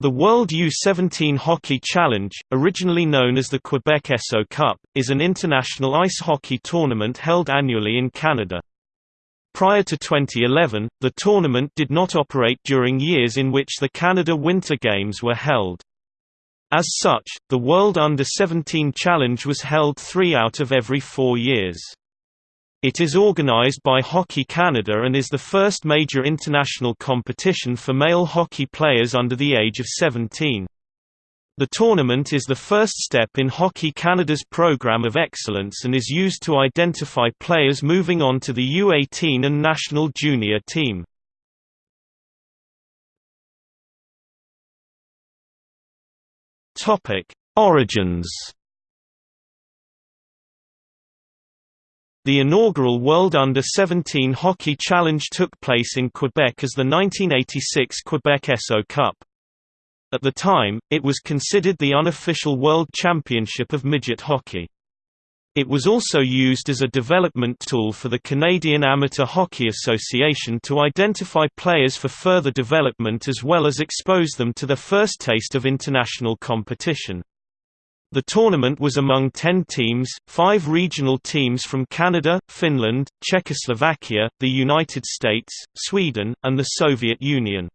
The World U-17 Hockey Challenge, originally known as the Quebec Esso Cup, is an international ice hockey tournament held annually in Canada. Prior to 2011, the tournament did not operate during years in which the Canada Winter Games were held. As such, the World Under-17 Challenge was held three out of every four years. It is organized by Hockey Canada and is the first major international competition for male hockey players under the age of 17. The tournament is the first step in Hockey Canada's program of excellence and is used to identify players moving on to the U18 and national junior team. Origins The inaugural World Under-17 Hockey Challenge took place in Quebec as the 1986 Quebec Esso Cup. At the time, it was considered the unofficial World Championship of Midget Hockey. It was also used as a development tool for the Canadian Amateur Hockey Association to identify players for further development as well as expose them to their first taste of international competition. The tournament was among ten teams, five regional teams from Canada, Finland, Czechoslovakia, the United States, Sweden, and the Soviet Union.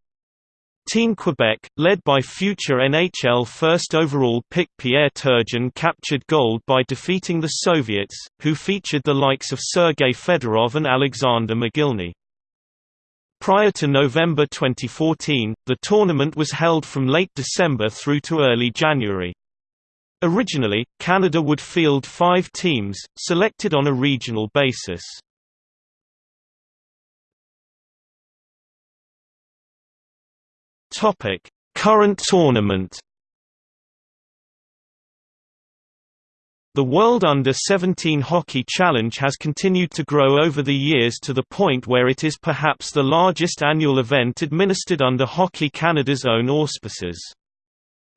Team Quebec, led by future NHL first overall pick Pierre Turgeon captured gold by defeating the Soviets, who featured the likes of Sergei Fedorov and Alexander Mogilny. Prior to November 2014, the tournament was held from late December through to early January. Originally, Canada would field five teams, selected on a regional basis. Current tournament The World Under-17 Hockey Challenge has continued to grow over the years to the point where it is perhaps the largest annual event administered under Hockey Canada's own auspices.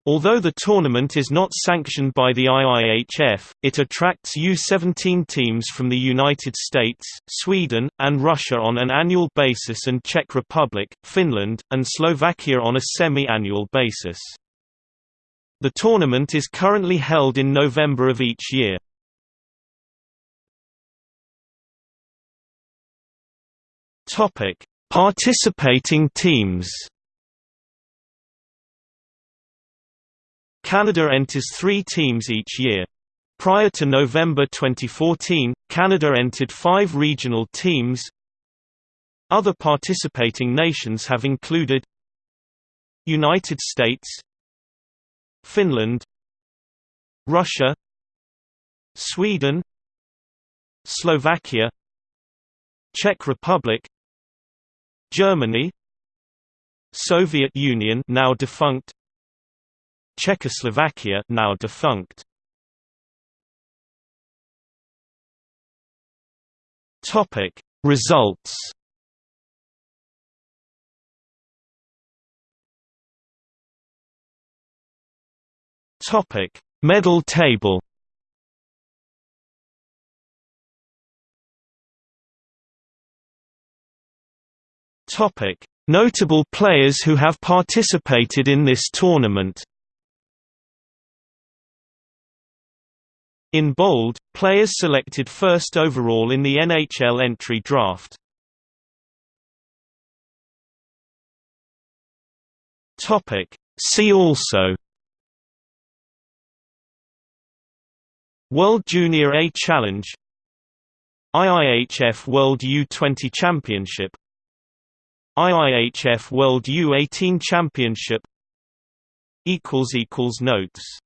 Although the tournament is not sanctioned by the IIHF, it attracts U-17 teams from the United States, Sweden, and Russia on an annual basis and Czech Republic, Finland, and Slovakia on a semi-annual basis. The tournament is currently held in November of each year. Participating teams Canada enters three teams each year. Prior to November 2014, Canada entered five regional teams. Other participating nations have included United States Finland Russia Sweden Slovakia Czech Republic Germany Soviet Union now defunct Czechoslovakia now defunct. Topic Results. Topic Medal table. Topic Notable players who have participated in this tournament In bold, players selected first overall in the NHL entry draft. See also. World Junior A Challenge. IIHF World U20 Championship. IIHF World U18 Championship. Notes